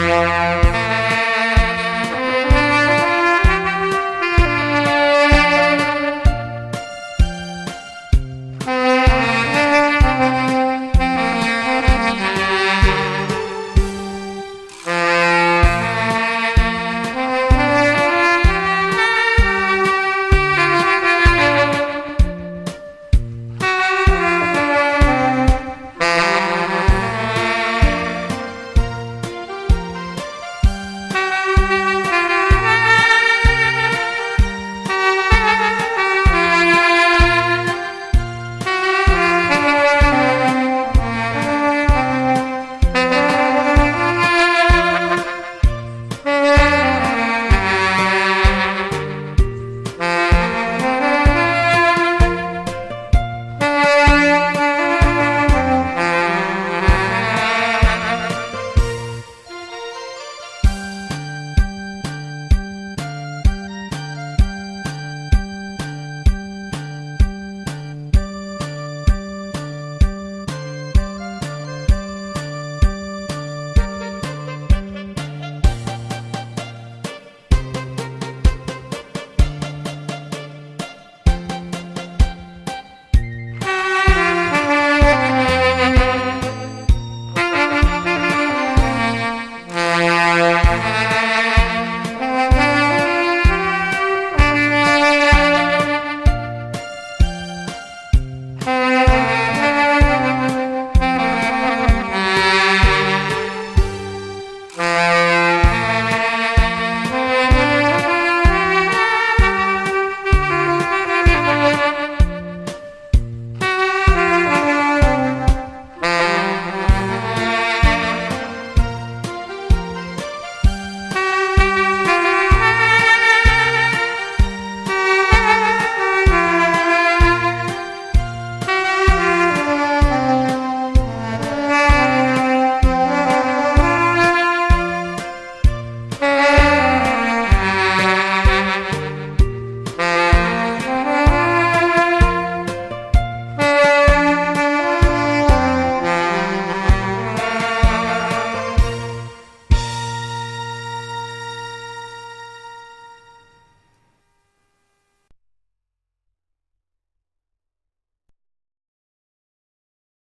Música